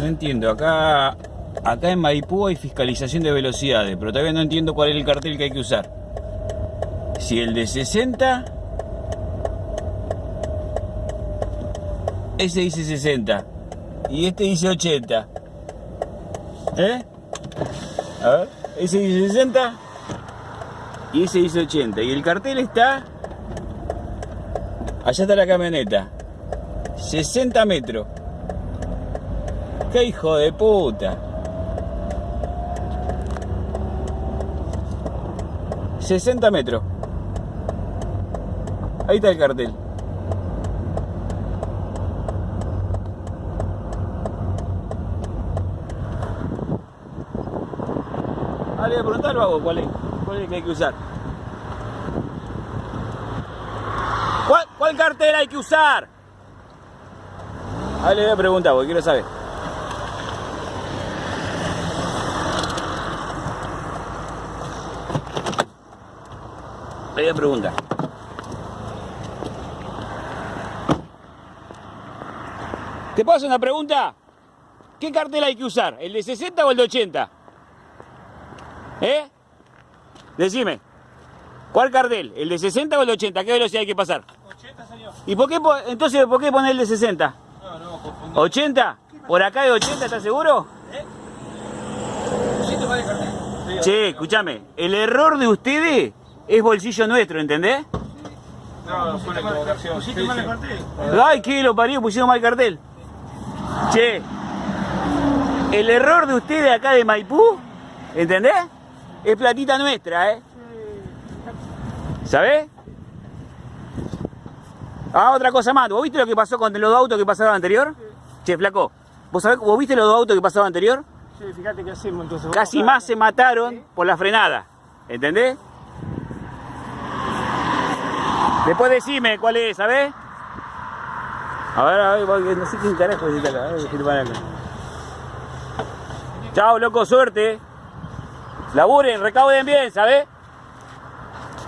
No entiendo, acá acá en Maipú hay fiscalización de velocidades, pero todavía no entiendo cuál es el cartel que hay que usar. Si el de 60 ese dice 60 y este dice 80. ¿Eh? A ver, ese dice 60 y ese dice 80 y el cartel está allá está la camioneta. 60 metros. ¡Qué hijo de puta! 60 metros. Ahí está el cartel. Ah, le voy a preguntar al vago cuál es. ¿Cuál es el que hay que usar? ¿Cuál, cuál cartel hay que usar? Ah, le voy a preguntar porque quiero saber. Le voy a preguntar. ¿Te puedo hacer una pregunta? ¿Qué cartel hay que usar? ¿El de 60 o el de 80? ¿Eh? Decime. ¿Cuál cartel? ¿El de 60 o el de 80? ¿Qué velocidad hay que pasar? 80, señor. ¿Y por qué, entonces, por qué poner el de 60? No, no, confundí. ¿80? ¿Por acá de 80, estás seguro? Dejar. Sí, Che, escúchame, el error de ustedes es bolsillo nuestro, ¿entendés? No, fue una equivocación. ¿Pusiste mal el cartel? Ay, qué lo parió, pusieron mal cartel. Che, el error de ustedes acá de Maipú, ¿entendés? Es platita nuestra, ¿eh? ¿Sabés? Ah, otra cosa más. ¿Vos viste lo que pasó con los dos autos que pasaron anterior? Che, flaco, ¿vos sabés, vos viste los dos autos que pasaron anterior? Sí, fíjate que hacemos entonces. Casi más se mataron por la frenada. ¿Entendés? Después decime cuál es, ¿sabés? A ver, a ver, no sé quién carajo es acá. a ver, acá. Chao, loco, suerte. Laburen, recauden bien, ¿sabés?